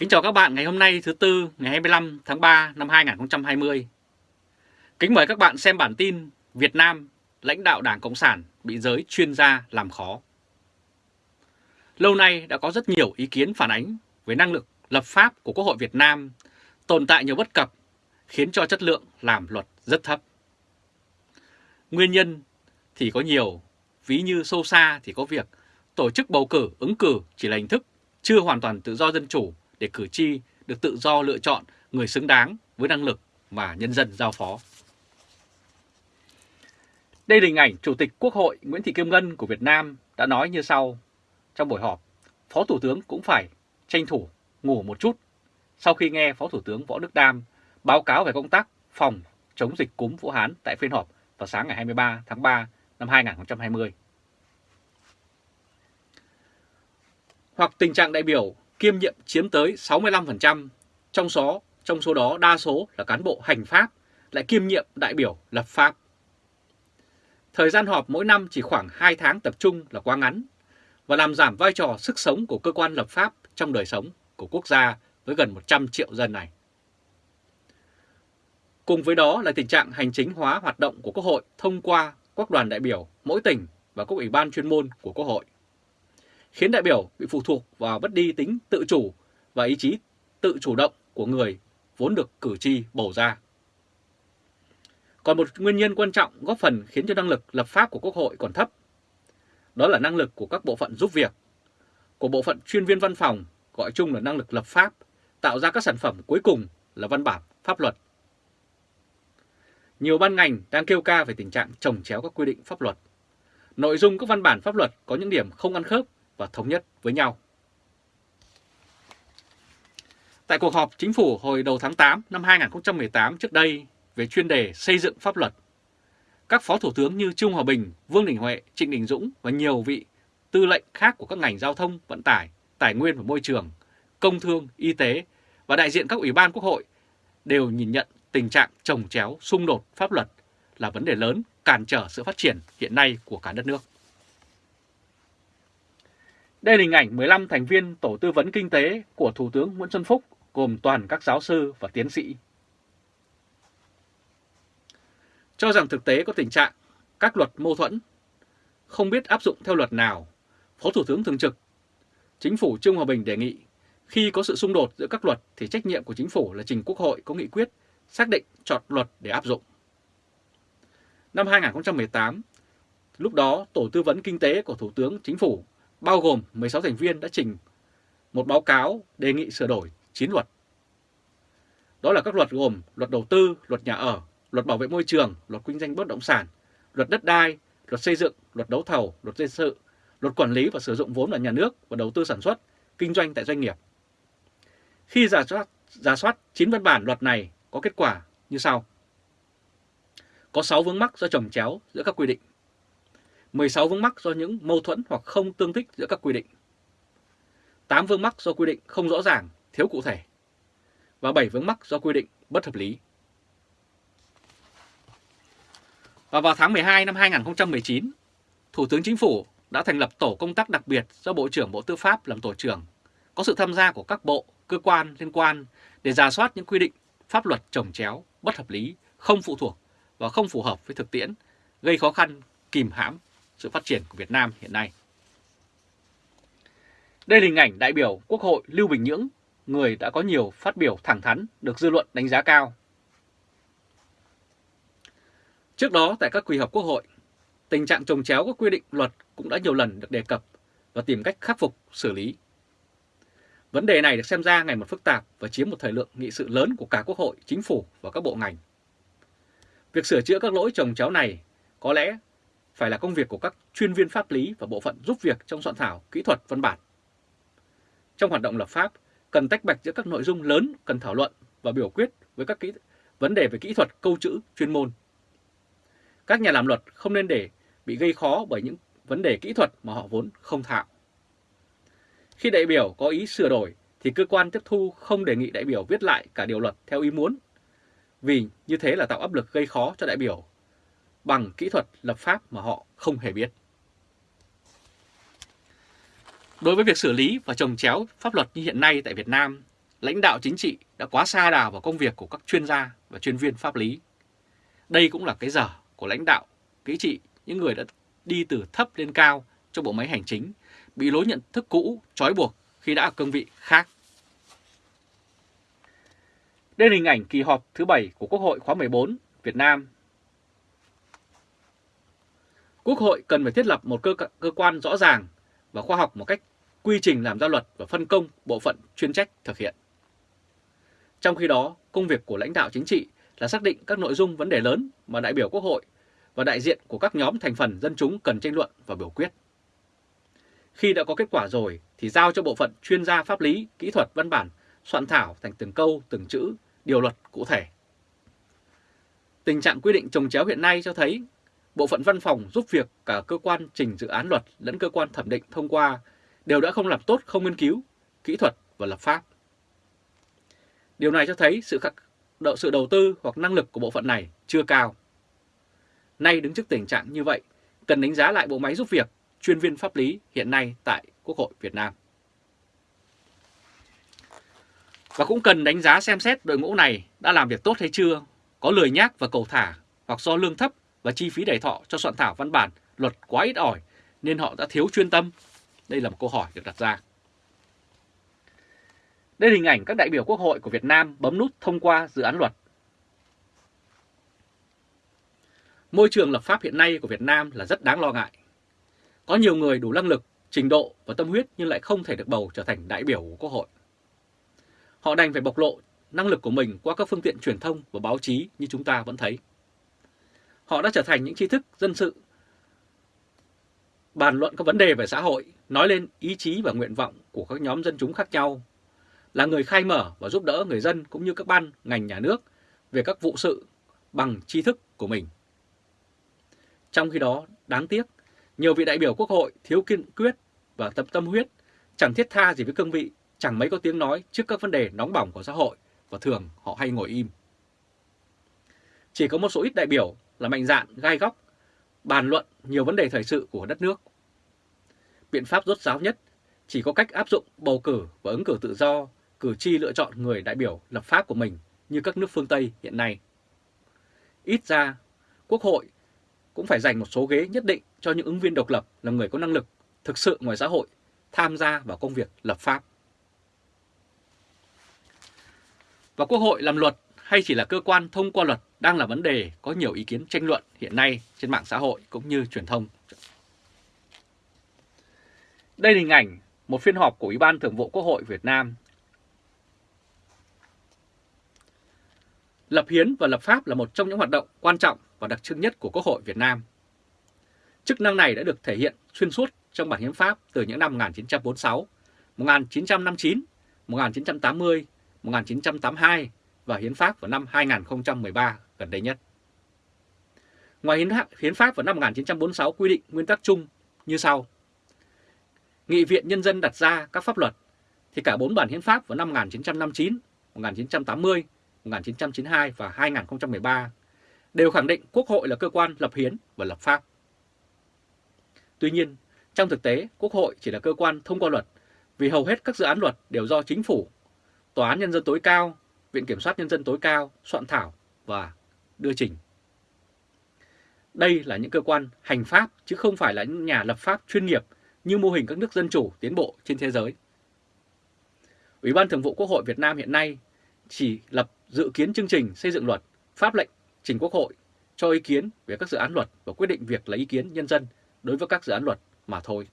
Kính chào các bạn ngày hôm nay thứ Tư ngày 25 tháng 3 năm 2020. Kính mời các bạn xem bản tin Việt Nam lãnh đạo Đảng Cộng sản bị giới chuyên gia làm khó. Lâu nay đã có rất nhiều ý kiến phản ánh về năng lực lập pháp của Quốc hội Việt Nam tồn tại nhiều bất cập khiến cho chất lượng làm luật rất thấp. Nguyên nhân thì có nhiều, ví như sâu xa thì có việc tổ chức bầu cử ứng cử chỉ là hình thức chưa hoàn toàn tự do dân chủ để cử tri được tự do lựa chọn người xứng đáng với năng lực mà nhân dân giao phó. Đây là hình ảnh Chủ tịch Quốc hội Nguyễn Thị Kim Ngân của Việt Nam đã nói như sau. Trong buổi họp, Phó Thủ tướng cũng phải tranh thủ ngủ một chút sau khi nghe Phó Thủ tướng Võ Đức Đam báo cáo về công tác phòng chống dịch cúm Vũ Hán tại phiên họp vào sáng ngày 23 tháng 3 năm 2020. Hoặc tình trạng đại biểu kiêm nhiệm chiếm tới 65%, trong số, trong số đó đa số là cán bộ hành pháp, lại kiêm nhiệm đại biểu lập pháp. Thời gian họp mỗi năm chỉ khoảng 2 tháng tập trung là quá ngắn và làm giảm vai trò sức sống của cơ quan lập pháp trong đời sống của quốc gia với gần 100 triệu dân này. Cùng với đó là tình trạng hành chính hóa hoạt động của Quốc hội thông qua các đoàn đại biểu mỗi tỉnh và các ủy ban chuyên môn của Quốc hội khiến đại biểu bị phụ thuộc vào bất đi tính tự chủ và ý chí tự chủ động của người vốn được cử tri bầu ra. Còn một nguyên nhân quan trọng góp phần khiến cho năng lực lập pháp của Quốc hội còn thấp. Đó là năng lực của các bộ phận giúp việc, của bộ phận chuyên viên văn phòng, gọi chung là năng lực lập pháp, tạo ra các sản phẩm cuối cùng là văn bản pháp luật. Nhiều ban ngành đang kêu ca về tình trạng trồng chéo các quy định pháp luật. Nội dung các văn bản pháp luật có những điểm không ăn khớp và thống nhất với nhau. Tại cuộc họp chính phủ hồi đầu tháng 8 năm 2018 trước đây về chuyên đề xây dựng pháp luật, các phó thủ tướng như Trung Hòa Bình, Vương Đình Huệ, Trịnh Đình Dũng và nhiều vị tư lệnh khác của các ngành giao thông, vận tải, tài nguyên và môi trường, công thương, y tế và đại diện các ủy ban quốc hội đều nhìn nhận tình trạng trồng chéo, xung đột pháp luật là vấn đề lớn cản trở sự phát triển hiện nay của cả đất nước. Đây là hình ảnh 15 thành viên Tổ tư vấn Kinh tế của Thủ tướng Nguyễn Xuân Phúc gồm toàn các giáo sư và tiến sĩ. Cho rằng thực tế có tình trạng các luật mâu thuẫn, không biết áp dụng theo luật nào, Phó Thủ tướng Thường trực, Chính phủ Trương Hòa Bình đề nghị khi có sự xung đột giữa các luật thì trách nhiệm của Chính phủ là trình Quốc hội có nghị quyết xác định chọn luật để áp dụng. Năm 2018, lúc đó Tổ tư vấn Kinh tế của Thủ tướng Chính phủ bao gồm 16 thành viên đã trình một báo cáo đề nghị sửa đổi 9 luật. Đó là các luật gồm luật đầu tư, luật nhà ở, luật bảo vệ môi trường, luật kinh doanh bất động sản, luật đất đai, luật xây dựng, luật đấu thầu, luật dân sự, luật quản lý và sử dụng vốn ở nhà nước và đầu tư sản xuất, kinh doanh tại doanh nghiệp. Khi giả soát, giả soát 9 văn bản luật này có kết quả như sau. Có 6 vướng mắc do trồng chéo giữa các quy định. 16 vướng mắc do những mâu thuẫn hoặc không tương thích giữa các quy định. 8 vướng mắc do quy định không rõ ràng, thiếu cụ thể. Và 7 vướng mắc do quy định bất hợp lý. Và vào tháng 12 năm 2019, Thủ tướng Chính phủ đã thành lập tổ công tác đặc biệt do Bộ trưởng Bộ Tư pháp làm tổ trưởng, có sự tham gia của các bộ, cơ quan liên quan để ra soát những quy định pháp luật trồng chéo, bất hợp lý, không phụ thuộc và không phù hợp với thực tiễn, gây khó khăn, kìm hãm sự phát triển của Việt Nam hiện nay. Đây là hình ảnh đại biểu Quốc hội Lưu Bình Nhưỡng, người đã có nhiều phát biểu thẳng thắn được dư luận đánh giá cao. Trước đó tại các kỳ họp Quốc hội, tình trạng trồng chéo các quy định luật cũng đã nhiều lần được đề cập và tìm cách khắc phục, xử lý. Vấn đề này được xem ra ngày một phức tạp và chiếm một thời lượng nghị sự lớn của cả Quốc hội, Chính phủ và các bộ ngành. Việc sửa chữa các lỗi trồng chéo này có lẽ phải là công việc của các chuyên viên pháp lý và bộ phận giúp việc trong soạn thảo kỹ thuật văn bản. Trong hoạt động lập pháp, cần tách bạch giữa các nội dung lớn cần thảo luận và biểu quyết với các kỹ vấn đề về kỹ thuật câu chữ chuyên môn. Các nhà làm luật không nên để bị gây khó bởi những vấn đề kỹ thuật mà họ vốn không thạo. Khi đại biểu có ý sửa đổi thì cơ quan tiếp thu không đề nghị đại biểu viết lại cả điều luật theo ý muốn, vì như thế là tạo áp lực gây khó cho đại biểu bằng kỹ thuật lập pháp mà họ không hề biết. Đối với việc xử lý và trồng chéo pháp luật như hiện nay tại Việt Nam, lãnh đạo chính trị đã quá xa đà vào công việc của các chuyên gia và chuyên viên pháp lý. Đây cũng là cái dở của lãnh đạo, kỹ trị, những người đã đi từ thấp lên cao trong bộ máy hành chính, bị lối nhận thức cũ, trói buộc khi đã ở cương vị khác. Đây là hình ảnh kỳ họp thứ 7 của Quốc hội khóa 14 Việt Nam. Quốc hội cần phải thiết lập một cơ, cơ quan rõ ràng và khoa học một cách quy trình làm ra luật và phân công bộ phận chuyên trách thực hiện. Trong khi đó, công việc của lãnh đạo chính trị là xác định các nội dung vấn đề lớn mà đại biểu Quốc hội và đại diện của các nhóm thành phần dân chúng cần tranh luận và biểu quyết. Khi đã có kết quả rồi thì giao cho bộ phận chuyên gia pháp lý, kỹ thuật văn bản soạn thảo thành từng câu, từng chữ, điều luật cụ thể. Tình trạng quy định trồng chéo hiện nay cho thấy bộ phận văn phòng giúp việc cả cơ quan trình dự án luật lẫn cơ quan thẩm định thông qua đều đã không làm tốt không nghiên cứu, kỹ thuật và lập pháp. Điều này cho thấy sự khắc độ sự đầu tư hoặc năng lực của bộ phận này chưa cao. Nay đứng trước tình trạng như vậy, cần đánh giá lại bộ máy giúp việc chuyên viên pháp lý hiện nay tại Quốc hội Việt Nam. Và cũng cần đánh giá xem xét đội ngũ này đã làm việc tốt hay chưa, có lười nhác và cầu thả hoặc do lương thấp và chi phí đẩy thọ cho soạn thảo văn bản luật quá ít ỏi nên họ đã thiếu chuyên tâm. Đây là một câu hỏi được đặt ra. Đây là hình ảnh các đại biểu Quốc hội của Việt Nam bấm nút thông qua dự án luật. Môi trường lập pháp hiện nay của Việt Nam là rất đáng lo ngại. Có nhiều người đủ năng lực, trình độ và tâm huyết nhưng lại không thể được bầu trở thành đại biểu của Quốc hội. Họ đành phải bộc lộ năng lực của mình qua các phương tiện truyền thông và báo chí như chúng ta vẫn thấy. Họ đã trở thành những tri thức dân sự, bàn luận các vấn đề về xã hội, nói lên ý chí và nguyện vọng của các nhóm dân chúng khác nhau, là người khai mở và giúp đỡ người dân cũng như các ban, ngành nhà nước về các vụ sự bằng tri thức của mình. Trong khi đó, đáng tiếc, nhiều vị đại biểu quốc hội thiếu kiên quyết và tâm tâm huyết, chẳng thiết tha gì với cương vị, chẳng mấy có tiếng nói trước các vấn đề nóng bỏng của xã hội và thường họ hay ngồi im. Chỉ có một số ít đại biểu là mạnh dạn, gai góc, bàn luận nhiều vấn đề thời sự của đất nước. Biện pháp rốt ráo nhất chỉ có cách áp dụng bầu cử và ứng cử tự do, cử tri lựa chọn người đại biểu lập pháp của mình như các nước phương Tây hiện nay. Ít ra, Quốc hội cũng phải dành một số ghế nhất định cho những ứng viên độc lập là người có năng lực thực sự ngoài xã hội tham gia vào công việc lập pháp. Và Quốc hội làm luật hay chỉ là cơ quan thông qua luật đang là vấn đề có nhiều ý kiến tranh luận hiện nay trên mạng xã hội cũng như truyền thông. Đây là hình ảnh một phiên họp của Ủy ban Thường vụ Quốc hội Việt Nam. Lập hiến và lập pháp là một trong những hoạt động quan trọng và đặc trưng nhất của Quốc hội Việt Nam. Chức năng này đã được thể hiện xuyên suốt trong bản hiến pháp từ những năm 1946, 1959, 1980, 1982 và hiến pháp vào năm 2013 gần đây nhất. Ngoài hiến pháp vào năm 1946 quy định nguyên tắc chung như sau. Nghị viện Nhân dân đặt ra các pháp luật thì cả bốn bản hiến pháp vào năm 1959, 1980, 1992 và 2013 đều khẳng định Quốc hội là cơ quan lập hiến và lập pháp. Tuy nhiên, trong thực tế, Quốc hội chỉ là cơ quan thông qua luật vì hầu hết các dự án luật đều do chính phủ, Tòa án Nhân dân tối cao, Viện Kiểm soát Nhân dân tối cao soạn thảo và đưa trình. Đây là những cơ quan hành pháp chứ không phải là những nhà lập pháp chuyên nghiệp như mô hình các nước dân chủ tiến bộ trên thế giới. Ủy ban Thường vụ Quốc hội Việt Nam hiện nay chỉ lập dự kiến chương trình xây dựng luật, pháp lệnh trình Quốc hội cho ý kiến về các dự án luật và quyết định việc lấy ý kiến nhân dân đối với các dự án luật mà thôi.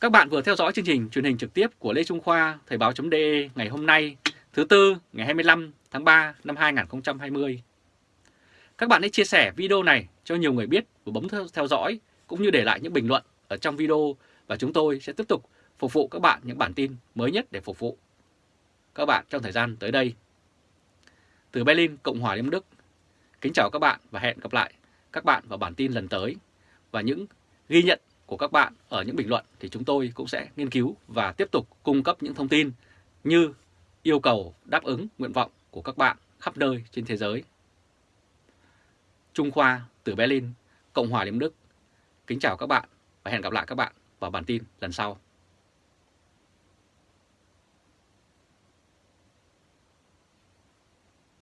Các bạn vừa theo dõi chương trình truyền hình trực tiếp của Lê Trung Khoa Thời báo.de ngày hôm nay thứ Tư ngày 25 tháng 3 năm 2020. Các bạn hãy chia sẻ video này cho nhiều người biết và bấm theo dõi cũng như để lại những bình luận ở trong video và chúng tôi sẽ tiếp tục phục vụ các bạn những bản tin mới nhất để phục vụ các bạn trong thời gian tới đây. Từ Berlin, Cộng hòa Liên Đức, kính chào các bạn và hẹn gặp lại các bạn vào bản tin lần tới và những ghi nhận của các bạn ở những bình luận thì chúng tôi cũng sẽ nghiên cứu và tiếp tục cung cấp những thông tin như yêu cầu đáp ứng nguyện vọng của các bạn khắp nơi trên thế giới. Trung Khoa từ Berlin, Cộng hòa Liên Đức. Kính chào các bạn và hẹn gặp lại các bạn vào bản tin lần sau.